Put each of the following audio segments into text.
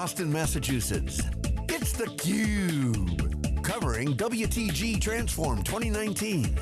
Boston, Massachusetts. It's theCUBE, covering WTG Transform 2019.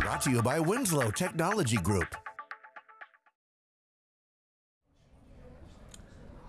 Brought to you by Winslow Technology Group.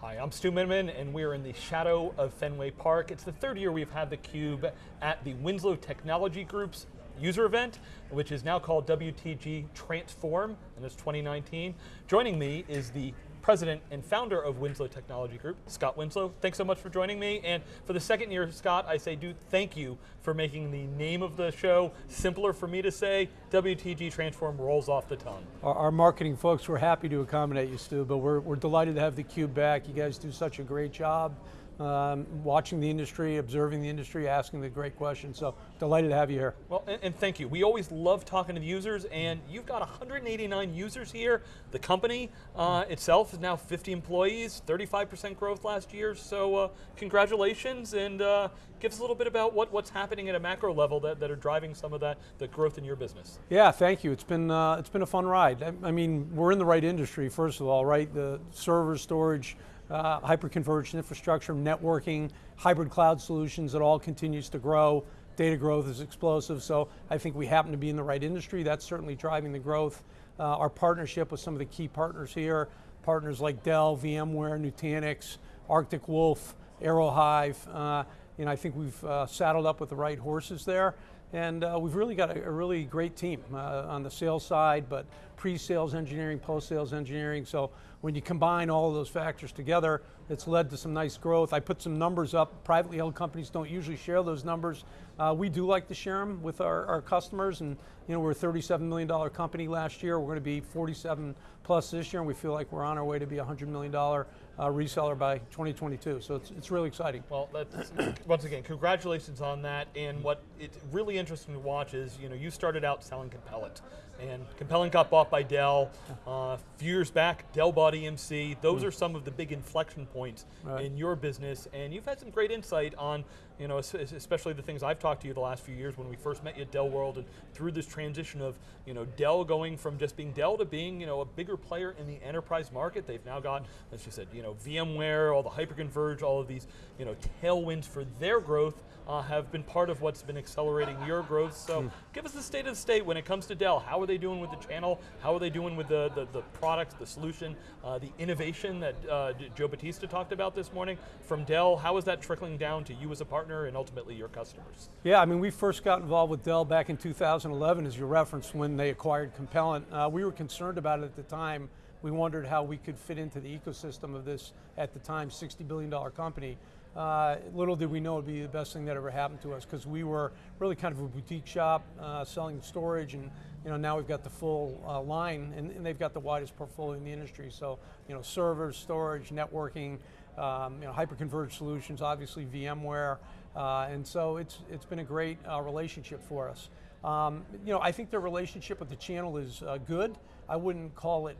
Hi, I'm Stu Miniman, and we're in the shadow of Fenway Park. It's the third year we've had theCUBE at the Winslow Technology Group's user event, which is now called WTG Transform, and it's 2019. Joining me is the president and founder of Winslow Technology Group, Scott Winslow. Thanks so much for joining me. And for the second year, Scott, I say do thank you for making the name of the show simpler for me to say. WTG Transform rolls off the tongue. Our, our marketing folks were happy to accommodate you, Stu, but we're, we're delighted to have the Cube back. You guys do such a great job um, watching the industry, observing the industry, asking the great questions. So delighted to have you here. Well, and, and, thank you. We always love talking to the users, and you've got 189 users here. The company uh, itself is now 50 employees, 35% growth last year. So uh, congratulations, and uh, give us a little bit about what, what's happening at a macro level that, that are driving some of that the growth in your business. Yeah, thank you. It's been uh, it's been a fun ride. I, I mean, we're in the right industry. First of all, right? The server storage uh, hyper-converged infrastructure, networking, hybrid cloud solutions, it all continues to grow. Data growth is explosive, so I think we happen to be in the right industry. That's certainly driving the growth. Uh, our partnership with some of the key partners here, partners like Dell, VMware, Nutanix, Arctic Wolf, Aerohive, uh, you know, I think we've uh, saddled up with the right horses there. And uh, we've really got a, a really great team uh, on the sales side, but pre-sales engineering, post-sales engineering. So when you combine all of those factors together, it's led to some nice growth. I put some numbers up. Privately held companies don't usually share those numbers. Uh, we do like to share them with our, our customers, and you know we're a $37 million company last year. We're going to be 47 plus this year, and we feel like we're on our way to be a $100 million uh, reseller by 2022. So it's, it's really exciting. Well, once again, congratulations on that. And what it's really interesting to watch is, you know, you started out selling Compellent. And Compellent got bought by Dell uh, a few years back, Dell bought EMC. Those mm. are some of the big inflection points right. in your business, and you've had some great insight on, you know, especially the things I've talked to you the last few years when we first met you at Dell World, and through this transition of, you know, Dell going from just being Dell to being, you know, a bigger player in the enterprise market. They've now got, as you said, you know, VMware, all the hyperconverged, all of these, you know, tailwinds for their growth uh, have been part of what's been accelerating your growth. So mm. give us the state of the state when it comes to Dell. How are they doing with the channel? How are they doing with the, the, the products, the solution, uh, the innovation that uh, Joe Batista talked about this morning from Dell? How is that trickling down to you as a partner and ultimately your customers? Yeah, I mean, we first got involved with Dell back in 2011, as you referenced, when they acquired Compellent. Uh, we were concerned about it at the time. We wondered how we could fit into the ecosystem of this, at the time, $60 billion company. Uh, little did we know it would be the best thing that ever happened to us because we were really kind of a boutique shop uh, selling storage and you know, now we've got the full uh, line and, and, they've got the widest portfolio in the industry. So, you know, servers, storage, networking, um, you know, hyper-converged solutions, obviously VMware, uh, and so it's, it's been a great uh, relationship for us. Um, you know, I think their relationship with the channel is uh, good. I wouldn't call it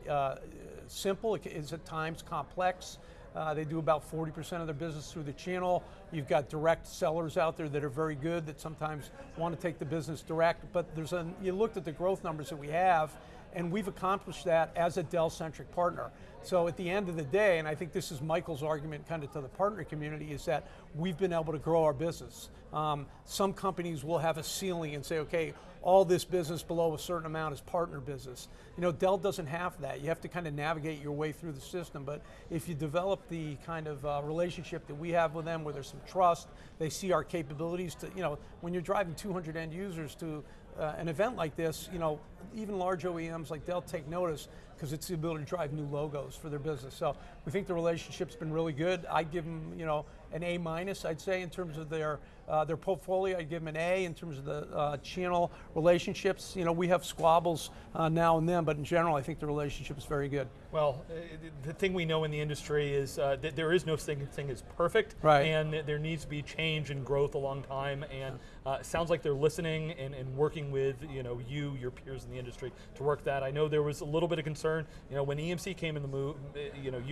simple, it is at times complex. Uh, they do about 40% of their business through the channel. You've got direct sellers out there that are very good that sometimes want to take the business direct, but there's a, you looked at the growth numbers that we have and we've accomplished that as a Dell-centric partner. So at the end of the day, and I think this is Michael's argument kind of to the partner community, is that we've been able to grow our business. Um, some companies will have a ceiling and say, okay, all this business below a certain amount is partner business. You know, Dell doesn't have that. You have to kind of navigate your way through the system, but if you develop the kind of uh, relationship that we have with them, where there's some trust, they see our capabilities to, you know, when you're driving 200 end users to uh, an event like this, you know, even large OEMs like Dell take notice because it's the ability to drive new logos for their business. So we think the relationship's been really good. I give them, you know, an A minus, I'd say, in terms of their uh, their portfolio. I'd give them an A in terms of the uh, channel relationships. You know, we have squabbles uh, now and then, but in general, I think the relationship is very good. Well, uh, the thing we know in the industry is uh, that there is no thing, thing is perfect, right. and there needs to be change and growth a long time, and uh, it sounds like they're listening and, and working with you know you, your peers in the industry to work that. I know there was a little bit of concern, you know, when EMC came in the move, you know,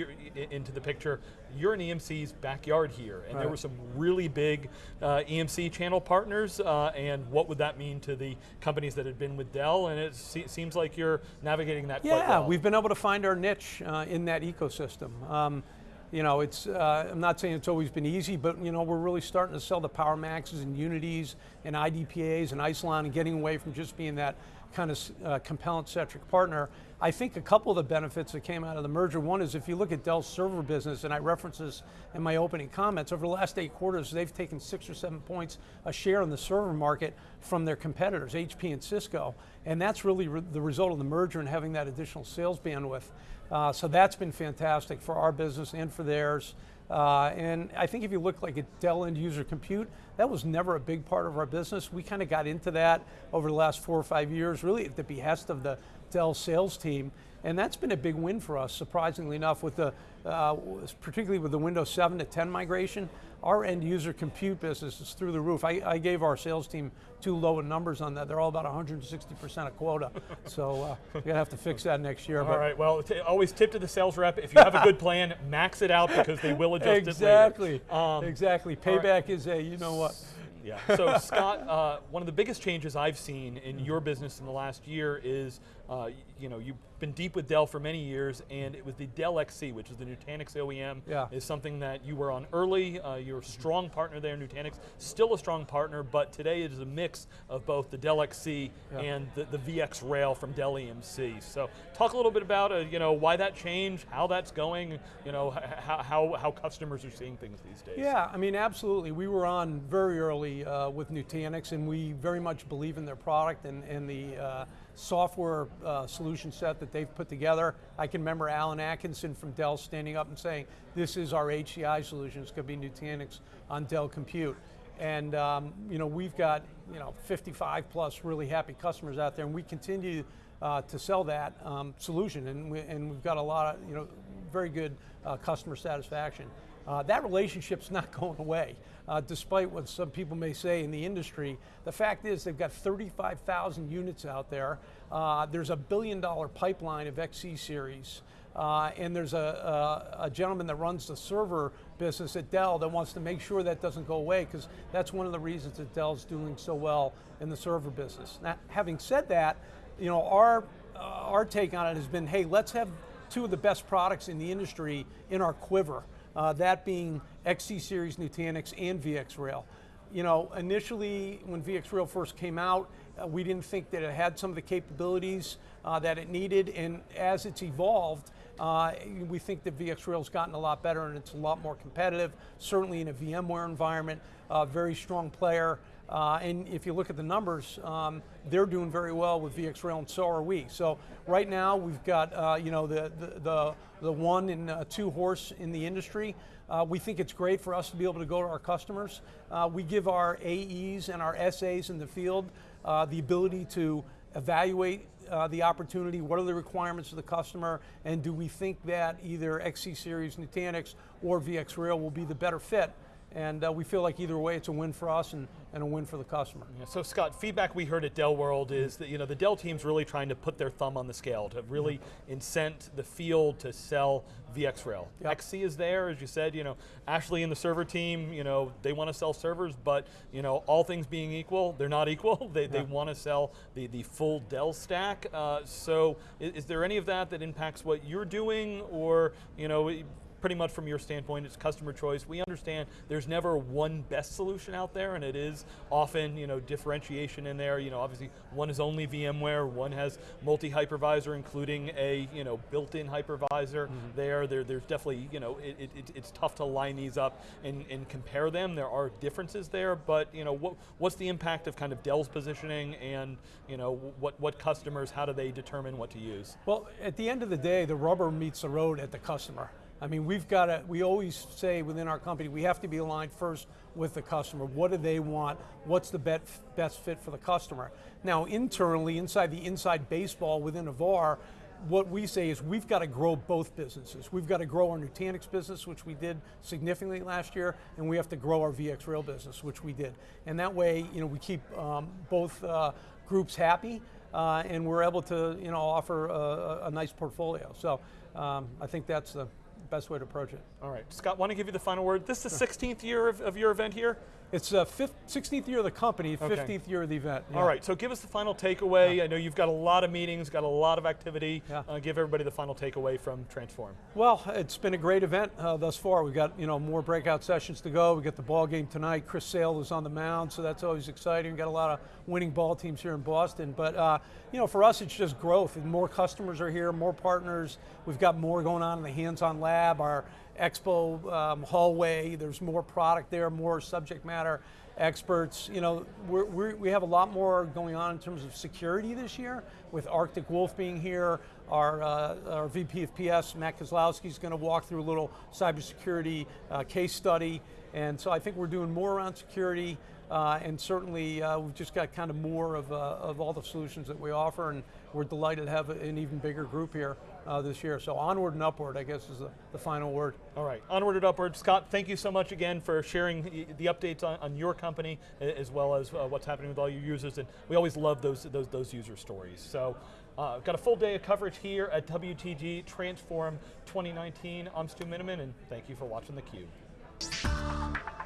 into the picture, you're in EMC's backyard here, and right. there were some really big uh, EMC channel partners, uh, and what would that mean to the companies that had been with Dell, and it se seems like you're navigating that yeah, well. we've been able to find our niche uh, in that ecosystem. Um, you know, it's, uh, I'm not saying it's always been easy, but you know, we're really starting to sell the PowerMaxes and Unities and IDPAs and Isilon and getting away from just being that kind of uh, Compellent-centric partner. I think a couple of the benefits that came out of the merger, one is if you look at Dell's server business, and I reference this in my opening comments, over the last eight quarters, they've taken six or seven points a share in the server market from their competitors, HP and Cisco. And that's really re the result of the merger and having that additional sales bandwidth. Uh, so that's been fantastic for our business and for theirs. Uh, and I think if you look like at Dell end user compute, that was never a big part of our business. We kind of got into that over the last four or five years, really at the behest of the Dell sales team. And that's been a big win for us, surprisingly enough, with the, uh, particularly with the Windows 7 to 10 migration our end user compute business is through the roof. I, I gave our sales team too low numbers on that. They're all about 160% of quota. so uh, we're going to have to fix that next year. All right, well, always tip to the sales rep. If you have a good plan, max it out because they will adjust exactly. it later. Um, exactly. Payback right. is a, you know what. Yeah. So Scott, uh, one of the biggest changes I've seen in your business in the last year is, uh, you know, you've been deep with Dell for many years, and it was the Dell XC, which is the Nutanix OEM, yeah. is something that you were on early. Uh, you're a strong partner there, Nutanix, still a strong partner, but today it is a mix of both the Dell XC yeah. and the, the, VxRail from Dell EMC. So talk a little bit about, uh, you know, why that change, how that's going, you know, how, how, how customers are seeing things these days. Yeah, I mean, absolutely. We were on very early uh, with Nutanix, and we very much believe in their product and, and the uh, software uh, solution set that they've put together. I can remember Alan Atkinson from Dell standing up and saying, this is our HCI solution, it's going to be Nutanix on Dell Compute. And um, you know, we've got you know 55 plus really happy customers out there, and we continue uh, to sell that um, solution, and, we, and we've got a lot of you know very good uh, customer satisfaction. Uh, that relationship's not going away, uh, despite what some people may say in the industry. The fact is they've got 35,000 units out there. Uh, there's a billion dollar pipeline of XC series. Uh, and there's a, a, a, gentleman that runs the server business at Dell that wants to make sure that doesn't go away because that's one of the reasons that Dell's doing so well in the server business. Now, having said that, you know, our, uh, our take on it has been, hey, let's have two of the best products in the industry in our quiver uh, that being XC Series Nutanix and VxRail. You know, initially when VxRail first came out, uh, we didn't think that it had some of the capabilities uh, that it needed, and as it's evolved, uh, we think that VxRail's gotten a lot better and it's a lot more competitive, certainly in a VMware environment, uh, very strong player. Uh, and if you look at the numbers, um, they're doing very well with VxRail, and so are we. So right now we've got uh, you know the, the, the the one and uh, two horse in the industry. Uh, we think it's great for us to be able to go to our customers. Uh, we give our AEs and our SAs in the field uh, the ability to evaluate uh, the opportunity, what are the requirements of the customer, and do we think that either XC Series Nutanix or VxRail will be the better fit and uh, we feel like either way it's a win for us and, and a win for the customer. Yeah, so Scott, feedback we heard at Dell World is that you know the Dell team's really trying to put their thumb on the scale to really incent the field to sell VxRail. Yep. XC is there, as you said, you know, Ashley and the server team, you know, they want to sell servers, but you know, all things being equal, they're not equal. they, yeah. they want to sell the, the full Dell stack. Uh, so is, is there any of that that impacts what you're doing or, you know, pretty much from your standpoint, it's customer choice. We understand there's never one best solution out there, and it is often you know differentiation in there. You know, obviously one is only VMware, one has multi-hypervisor, including a you know built-in hypervisor. Mm -hmm. There, there, there's definitely you know it, it, it's tough to line these up and, and compare them. There are differences there, but you know what what's the impact of kind of Dell's positioning and you know what what customers how do they determine what to use? Well, at the end of the day, the rubber meets the road at the customer. I mean, we've got to, we always say within our company, we have to be aligned first with the customer. What do they want? What's the best fit for the customer? Now, internally, inside the inside baseball within Avar, what we say is we've got to grow both businesses. We've got to grow our Nutanix business, which we did significantly last year, and we have to grow our VxRail business, which we did. And that way, you know, we keep um, both uh, groups happy, uh, and we're able to, you know, offer a, a nice portfolio. So um, I think that's the best way to approach it. All right, Scott, want to give you the final word. This is the 16th year of, of your event here? It's the 16th year of the company, Okay. 15th year of the event. All yeah. right, so give us the final takeaway. I know you've got a lot of meetings, got a lot of activity. Yeah. Uh, give everybody the final takeaway from Transform. Well, it's been a great event uh, thus far. We've got you know more breakout sessions to go. We got the ball game tonight. Chris Sale is on the mound, so that's always exciting. We've got a lot of winning ball teams here in Boston. But uh, you know, for us, it's just growth. And more customers are here, more partners. We've got more going on in the hands-on lab, our expo um, hallway. There's more product there, more subject matter experts. You know, we're, we're, we have a lot more going on in terms of security this year, with Arctic Wolf being here. Our, uh, our VP of PS, Matt Kozlowski, is going to walk through a little cybersecurity uh, case study. And so I think we're doing more around security. Uh, and certainly, uh, we've just got kind of more of, uh, of all the solutions that we offer, and we're delighted to have an even bigger group here uh, this year. So onward and upward, I guess, is the, the final word. All right, onward and upward. Scott, thank you so much again for sharing the- updates on, on your company as well as uh, what's happening with all your users. And we always love those, those, those user stories. So, uh, got a full day of coverage here at WTG Transform 2019. I'm Stu Miniman, and thank you for watching theCUBE.